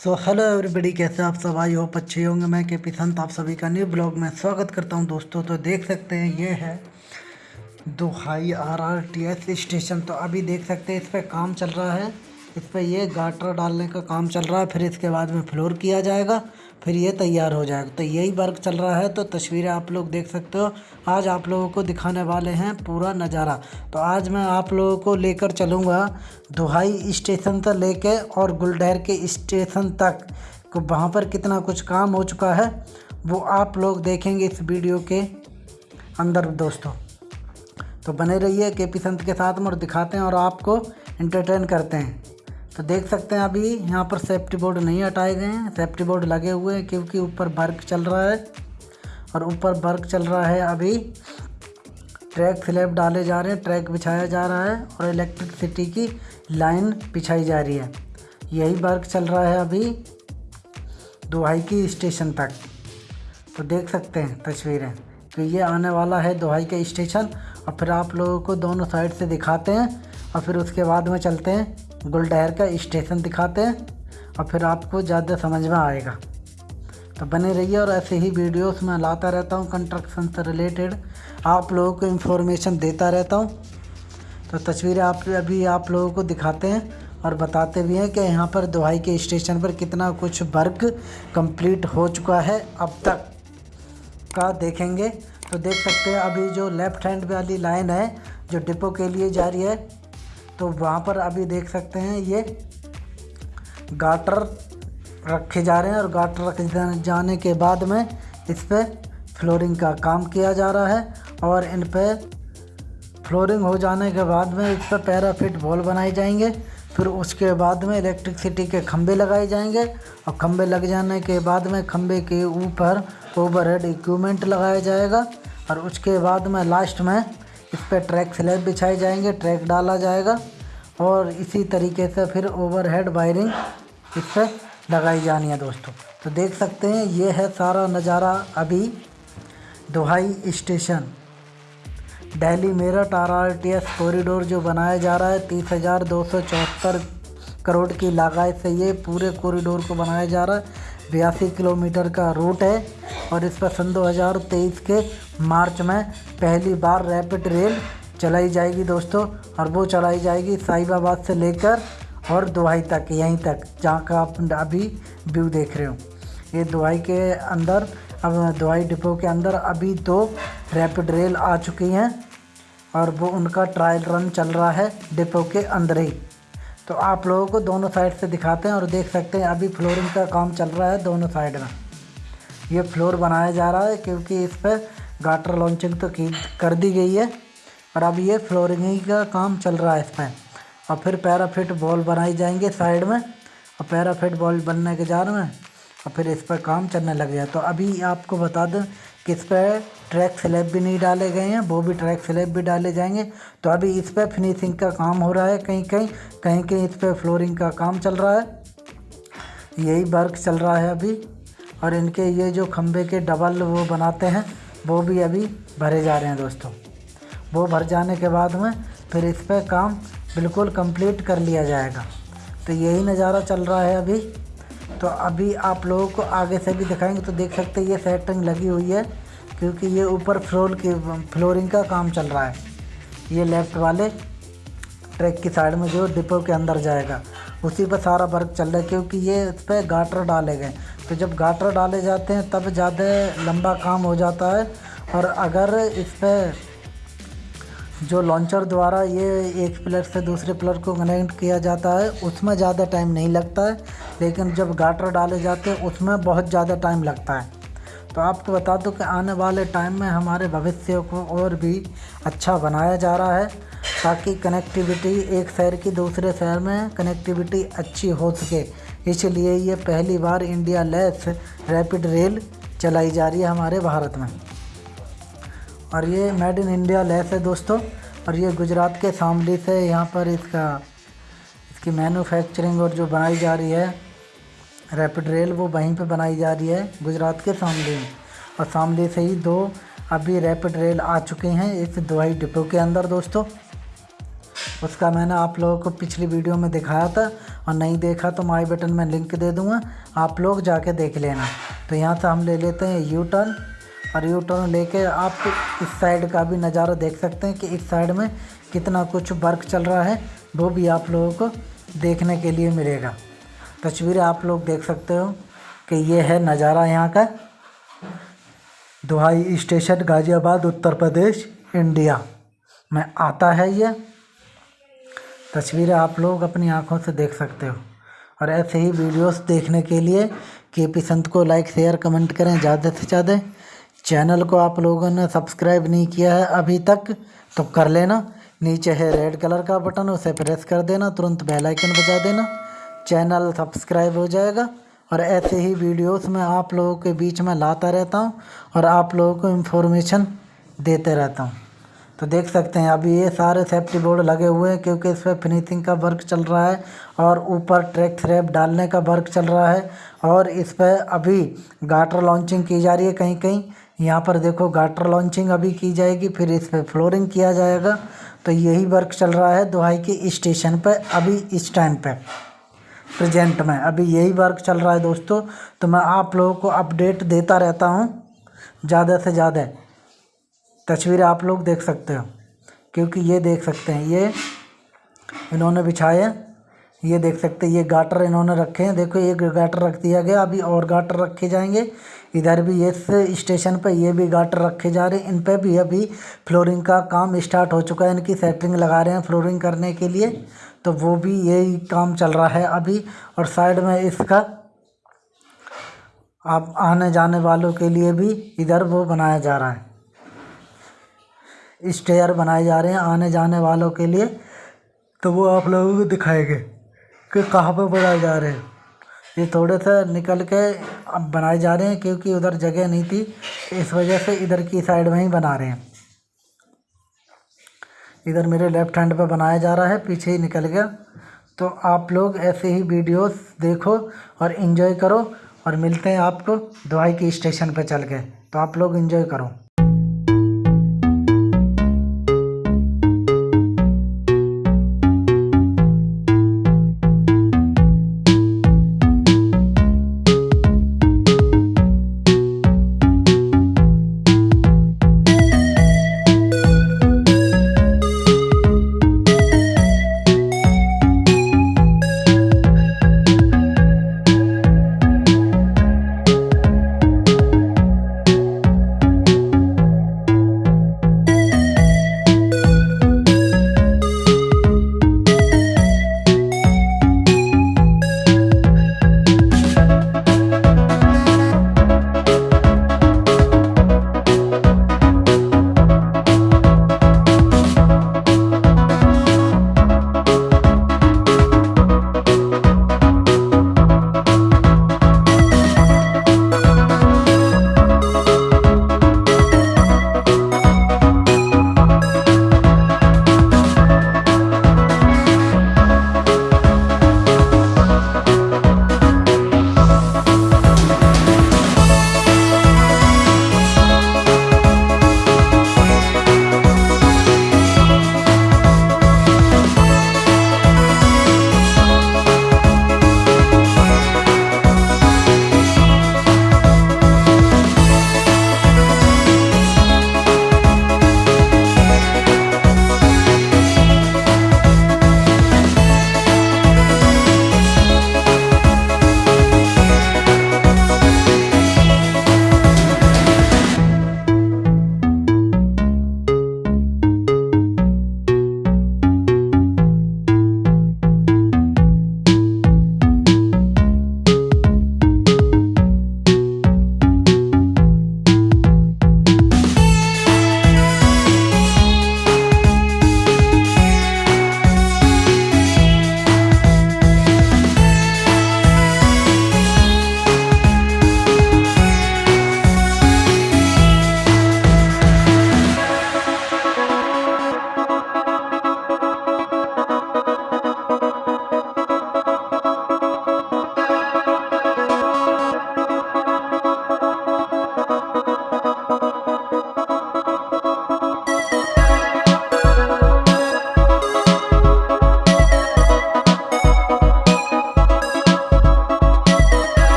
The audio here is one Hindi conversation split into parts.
सो हेलो एवरीबडी कैसे आप सब? आई हो अच्छे होंगे। मैं के पी संत, आप सभी का न्यू ब्लॉग में स्वागत करता हूँ दोस्तों। तो देख सकते हैं, ये है Duhai R R T S station तो अभी देख सकते हैं, इस पर काम चल रहा है। इस पर ये गाटर डालने का काम चल रहा है, फिर इसके बाद में फ्लोर किया जाएगा। फिर ये तैयार हो जाएगा तो यही वर्क चल रहा है। तो तस्वीरें आप लोग देख सकते हो। आज आप लोगों को दिखाने वाले हैं पूरा नज़ारा। तो आज मैं आप लोगों को लेकर चलूँगा दुहाई स्टेशन से लेके और गुलडहर के स्टेशन तक। को वहाँ पर कितना कुछ काम हो चुका है, वो आप लोग देखेंगे इस वीडियो के अंदर दोस्तों। तो बने रहिए के पी संत के साथ में और दिखाते हैं और आपको इंटरटेन करते हैं। तो देख सकते हैं अभी यहाँ पर सेफ्टी बोर्ड नहीं हटाए गए हैं। सेफ्टी बोर्ड लगे हुए हैं क्योंकि ऊपर वर्क चल रहा है। और ऊपर वर्क चल रहा है अभी। ट्रैक स्लैब डाले जा रहे हैं, ट्रैक बिछाया जा रहा है और इलेक्ट्रिसिटी की लाइन बिछाई जा रही है। यही वर्क चल रहा है अभी दोहाई की स्टेशन तक। तो देख सकते हैं तस्वीरें तो ये आने वाला है दोहाई का स्टेशन और फिर आप लोगों को दोनों साइड से दिखाते हैं और फिर उसके बाद में चलते हैं। गुलडहर का स्टेशन दिखाते हैं और फिर आपको ज़्यादा समझ में आएगा। तो बने रहिए और ऐसे ही वीडियोस मैं लाता रहता हूँ कंस्ट्रक्शन से रिलेटेड आप लोगों को इन्फॉर्मेशन देता रहता हूँ। तो तस्वीरें आप, अभी आप लोगों को दिखाते हैं और बताते भी हैं कि यहाँ पर दुहाई के स्टेशन पर कितना कुछ वर्क कंप्लीट हो चुका है। अब तक का देखेंगे। तो देख सकते हैं, अभी जो लेफ़्ट हैंड वाली लाइन है, जो डिपो के लिए जा रही है तो वहाँ पर अभी देख सकते हैं, ये गाटर रखे जा रहे हैं और गाटर रखे जाने के बाद में इस पर फ्लोरिंग का काम किया जा रहा है और इन पर फ्लोरिंग हो जाने के बाद में इस पर पैराफिट बॉल बनाए जाएँगे, फिर उसके बाद में इलेक्ट्रिसिटी के खंभे लगाए जाएँगे और खंभे लग जाने के बाद में खंभे के ऊपर ओवरहेड इक्विपमेंट लगाया जाएगा और उसके बाद में लास्ट में इस पर ट्रैक स्लैब बिछाए जाएँगे ट्रैक डाला जाएगा और इसी तरीके से फिर ओवरहेड वायरिंग इस पर लगाई जानी है दोस्तों। तो देख सकते हैं, ये है सारा नज़ारा अभी Duhai station. Delhi Meerut R R T S corridor जो बनाया जा रहा है, तीस हज़ार दो सौ चौहत्तर करोड़ की लागत से ये पूरे कॉरिडोर को बनाया जा रहा है। बयासी किलोमीटर का रूट है और इस पर सन 2023 के मार्च में पहली बार रैपिड रेल चलाई जाएगी दोस्तों और वो चलाई जाएगी साहिबाबाद से लेकर और दुहाई तक, यहीं तक, जहाँ का आप अभी व्यू देख रहे हो। ये दुहाई के अंदर, अब दुहाई डिपो के अंदर अभी दो रैपिड रेल आ चुकी हैं और वो उनका ट्रायल रन चल रहा है डिपो के अंदर ही। तो आप लोगों को दोनों साइड से दिखाते हैं और देख सकते हैं, अभी फ्लोरिंग का काम चल रहा है दोनों साइड में। ये फ्लोर बनाया जा रहा है क्योंकि इस पर गाटर लॉन्चिंग तो की, कर दी गई है और अब ये फ्लोरिंग का काम चल रहा है इस पर और फिर पैराफिट बॉल बनाई जाएँगे साइड में और पैराफिट बॉल बनने के जार में और फिर इस पर काम चलने लग गया तो अभी आपको बता दें कि इस पर ट्रैक स्लैब भी नहीं डाले गए हैं, वो भी ट्रैक स्लैब भी डाले जाएँगे। तो अभी इस पर फिनिशिंग का काम हो रहा है कहीं कहीं कहीं कहीं इस पर फ्लोरिंग का काम चल रहा है। यही वर्क चल रहा है अभी। और इनके ये जो खंभे के डबल वो बनाते हैं, वो भी अभी भरे जा रहे हैं दोस्तों। वो भर जाने के बाद में फिर इस पर काम बिल्कुल कंप्लीट कर लिया जाएगा। तो यही नज़ारा चल रहा है अभी। तो अभी आप लोगों को आगे से भी दिखाएँगे तो देख सकते हैं ये सेटिंग लगी हुई है, क्योंकि ये ऊपर फ्लोर की फ्लोरिंग का काम चल रहा है। ये लेफ़्ट वाले ट्रैक की साइड में जो डिपो के अंदर जाएगा, उसी पर सारा वर्क चल रहा है, क्योंकि ये उस पर गाटर डाले गए। तो जब गाटर डाले जाते हैं, तब ज़्यादा लंबा काम हो जाता है, और अगर इस पर जो लॉन्चर द्वारा ये एक प्लर से दूसरे प्लर को कनेक्ट किया जाता है, उसमें ज़्यादा टाइम नहीं लगता है, लेकिन जब गाटर डाले जाते हैं, उसमें बहुत ज़्यादा टाइम लगता है। तो आपको बता दूँ कि आने वाले टाइम में हमारे भविष्य को और भी अच्छा बनाया जा रहा है, ताकि कनेक्टिविटी एक शहर की दूसरे शहर में कनेक्टिविटी अच्छी हो सके। इसलिए ये पहली बार इंडिया लेस रैपिड रेल चलाई जा रही है हमारे भारत में। और ये मेड इन इंडिया लेस है दोस्तों, और ये गुजरात के शामली से यहाँ पर इसका, इसकी मैन्युफैक्चरिंग और जो बनाई जा रही है रैपिड रेल वो वहीं पे बनाई जा रही है, गुजरात के शामली में। और शामली से ही दो अभी रैपिड रेल आ चुके हैं इस दवाई डिपो के अंदर दोस्तों। उसका मैंने आप लोगों को पिछली वीडियो में दिखाया था, और नहीं देखा तो माई बटन में लिंक दे दूँगा, आप लोग जाके देख लेना। तो यहाँ से हम ले लेते हैं यू टर्न और यू टर्न लेके आप इस साइड का भी नज़ारा देख सकते हैं कि इस साइड में कितना कुछ वर्क चल रहा है, वो भी आप लोगों को देखने के लिए मिलेगा। तस्वीरें आप लोग देख सकते हो कि ये है नज़ारा यहाँ का। Duhai station, Ghaziabad, Uttar Pradesh, India. में आता है ये। तस्वीरें आप लोग अपनी आँखों से देख सकते हो। और ऐसे ही वीडियोस देखने के लिए, के पी संत को लाइक शेयर कमेंट करें, ज़्यादा से ज़्यादा। चैनल को आप लोगों ने सब्सक्राइब नहीं किया है अभी तक तो कर लेना। नीचे है रेड कलर का बटन, उसे प्रेस कर देना, तुरंत बेल आइकन बजा देना। चैनल सब्सक्राइब हो जाएगा। और ऐसे ही वीडियोस में आप लोगों के बीच में लाता रहता हूँ और आप लोगों को इन्फॉर्मेशन देते रहता हूँ। तो देख सकते हैं, अभी ये सारे सेफ्टी बोर्ड लगे हुए हैं, क्योंकि इस पर फिनिशिंग का वर्क चल रहा है और ऊपर ट्रैक थ्रैप डालने का वर्क चल रहा है। और इस पर अभी गाटर लॉन्चिंग की जा रही है कहीं कहीं यहाँ पर देखो गाटर लॉन्चिंग अभी की जाएगी, फिर इस पर फ्लोरिंग किया जाएगा। तो यही वर्क चल रहा है दोहाई के स्टेशन पर अभी इस टाइम पर प्रेजेंट में, अभी यही वर्क चल रहा है दोस्तों। तो मैं आप लोगों को अपडेट देता रहता हूँ, ज़्यादा से ज़्यादा। तस्वीरें आप लोग देख सकते हो, क्योंकि ये देख सकते हैं, ये इन्होंने बिछाए ये देख सकते हैं, ये गाटर इन्होंने रखे हैं। देखो, एक गाटर रख दिया गया, अभी और गाटर रखे जाएँगे। इधर भी इस स्टेशन पर ये भी गाटर रखे जा रहे हैं। इन पर भी अभी फ्लोरिंग का काम स्टार्ट हो चुका है। इनकी सेटिंग लगा रहे हैं फ्लोरिंग करने के लिए। तो वो भी यही काम चल रहा है अभी। और साइड में इसका आप आने जाने वालों के लिए भी इधर वो बनाया जा रहा है। स्टेयर बनाए जा रहे हैं आने जाने वालों के लिए। तो वो आप लोगों को दिखाएँगे। कि कहाँ पर बनाए जा रहे हैं? ये थोड़े से निकल के अब बनाए जा रहे हैं क्योंकि उधर जगह नहीं थी, इस वजह से इधर की साइड में ही बना रहे हैं। इधर मेरे लेफ़्ट हैंड पे बनाया जा रहा है, पीछे ही निकल गया। तो आप लोग ऐसे ही वीडियोस देखो और इन्जॉय करो और मिलते हैं आपको दवाई के स्टेशन पे चल के। तो आप लोग इन्जॉय करो।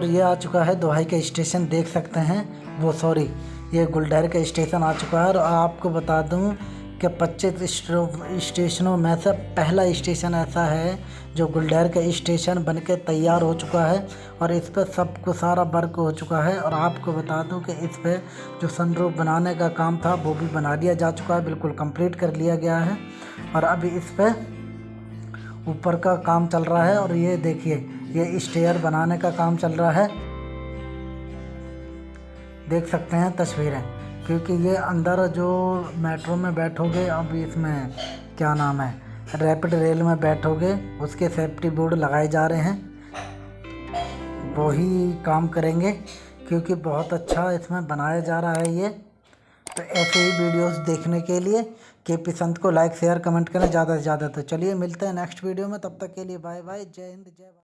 और ये आ चुका है दोहाई का स्टेशन, देख सकते हैं। वो सॉरी, ये गुलडहर का स्टेशन आ चुका है और आपको बता दूँ कि पच्चीस स्टेशनों में से पहला स्टेशन ऐसा है जो गुलडहर का स्टेशन बन के तैयार हो चुका है और इस पर सबको सारा वर्क हो चुका है। और आपको बता दूँ कि इस पर जो सनरूफ बनाने का काम था, वो भी बना दिया जा चुका है, बिल्कुल कंप्लीट कर लिया गया है। और अभी इस पर ऊपर का काम चल रहा है और ये देखिए ये स्टेयर बनाने का काम चल रहा है। देख सकते हैं तस्वीरें, क्योंकि ये अंदर जो मेट्रो में बैठोगे, अब इसमें क्या नाम है, रैपिड रेल में बैठोगे, उसके सेफ्टी बोर्ड लगाए जा रहे हैं। वही काम करेंगे, क्योंकि बहुत अच्छा इसमें बनाया जा रहा है ये। तो ऐसे ही वीडियोस देखने के लिए, के पी संत को लाइक शेयर कमेंट करें, ज़्यादा से ज़्यादा। तो चलिए मिलते हैं नेक्स्ट वीडियो में, तब तक के लिए बाय बाय जय हिंद, जय